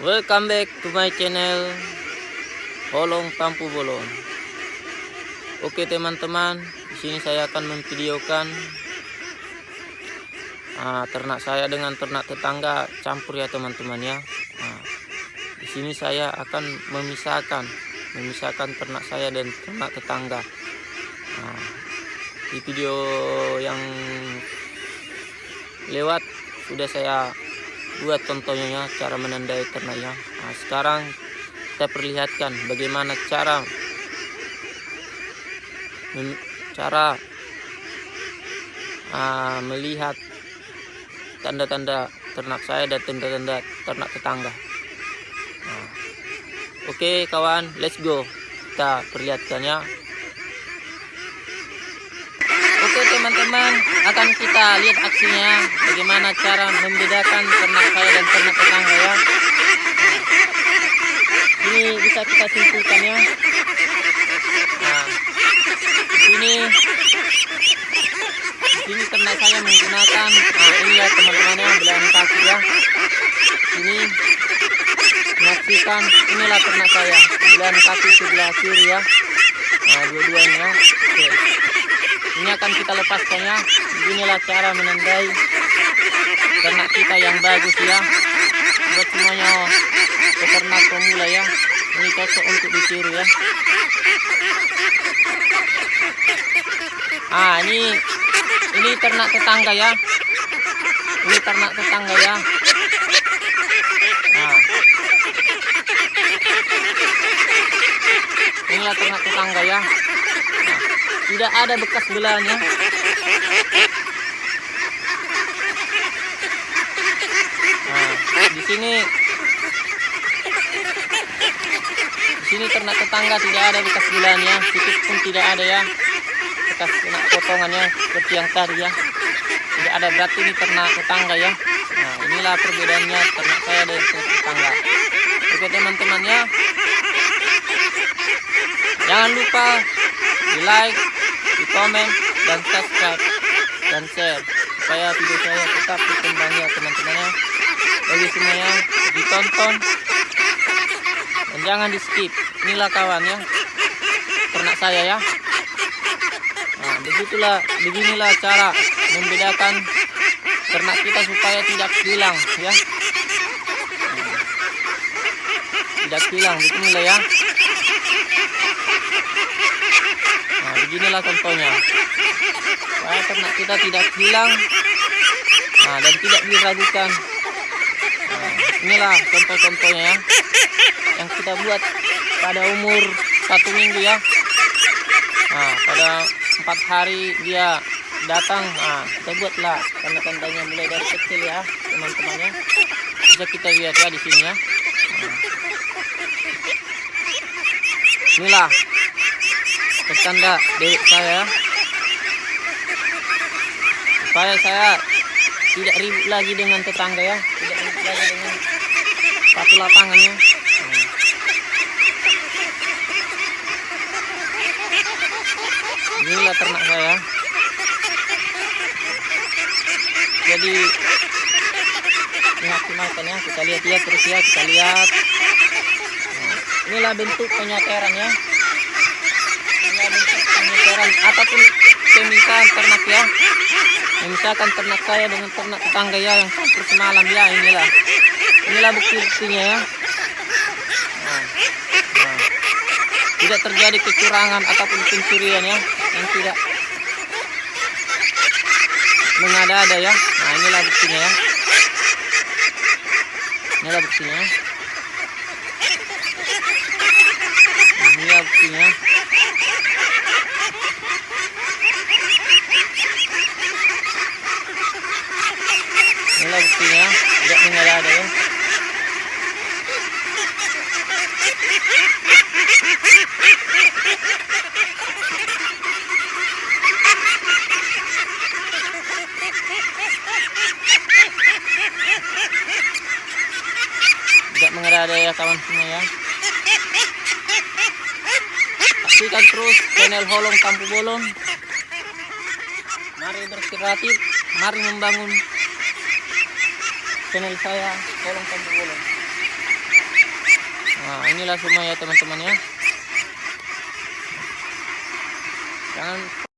Welcome back to my channel Holong Tampu Bolon. Oke teman-teman, di sini saya akan memvideokan ah, ternak saya dengan ternak tetangga campur ya teman-teman ya. Nah, di sini saya akan memisahkan memisahkan ternak saya dan ternak tetangga. Nah, di video yang lewat sudah saya buat contohnya cara menandai ternaknya nah, sekarang kita perlihatkan bagaimana cara cara uh, melihat tanda-tanda ternak saya dan tanda-tanda ternak tetangga. Nah, oke okay, kawan let's go. Kita perlihatkannya Oke teman-teman akan kita lihat aksinya. Bagaimana cara membedakan ternak saya dan ternak tetangga ya. Ini bisa kita simpulkan ya. Nah sini sini ternak saya menggunakan nah ini ya teman-teman ya belahan kaki ya. Ini. Menyaksikan inilah ternak saya. Belahan kaki sebelah kiri ya. Nah dua-duanya. Oke. ini akan kita lepaskannya. Beginilah cara menandai ternak kita yang bagus ya. Buat semuanya peternak pemula ya. Ini cocok untuk ditiru ya. Ah ini ini ternak tetangga ya. Ini ternak tetangga ya. Nah inilah ternak tetangga ya tidak ada bekas belanya nah, di sini. Di sini ternak tetangga tidak ada bekas belanya sedikit pun tidak ada ya. Bekas kena potongannya seperti yang tadi ya. Tidak ada berarti ini ternak tetangga ya. Nah inilah perbedaannya ternak saya dan ternak tetangga. Oke teman-teman ya jangan lupa di like di komen dan subscribe dan share supaya video saya tetap berkembang ya teman-teman ya bagi semuanya ditonton. Dan jangan di skip inilah kawan ya. Ternak saya ya. Nah begitulah beginilah cara membedakan ternak kita supaya tidak hilang ya. Nah, tidak hilang beginilah ya Nah, beginilah contohnya. Supaya ternak kita tidak hilang nah, dan tidak diragukan. Nah, inilah contoh-contohnya ya. Yang kita buat pada umur satu minggu ya. Nah, pada empat hari dia datang. Nah, kita buatlah tanda-tandanya mulai dari kecil ya, teman-temannya. Bisa kita lihat ya di sini ya. Nah. Inilah petanda dewek saya. Supaya saya tidak ribut lagi dengan tetangga ya. Tidak ribut lagi dengan satu lapangannya. Nah. inilah ternak saya. Jadi maksimalkan ya kita lihat ya terus ya kita lihat. Inilah bentuk penyateran ya penyeteran ataupun pemisahan ternak ya. Memisahkan ternak saya dengan ternak tetangga ya yang campur semalam ya inilah. Inilah bukti-buktinya ya. Nah, nah. tidak terjadi kecurangan ataupun pencurian ya yang tidak mengada-ada ya. Nah inilah buktinya ya. Inilah buktinya inilah buktinya inilah buktinya tidak mengada-ada ya mengada-ada ya kawan semua ya. Saksikan terus channel Holong Kampu Bolon mari berkreatif mari membangun channel saya Holong Kampu Bolon inilah semua ya teman-teman ya. Jangan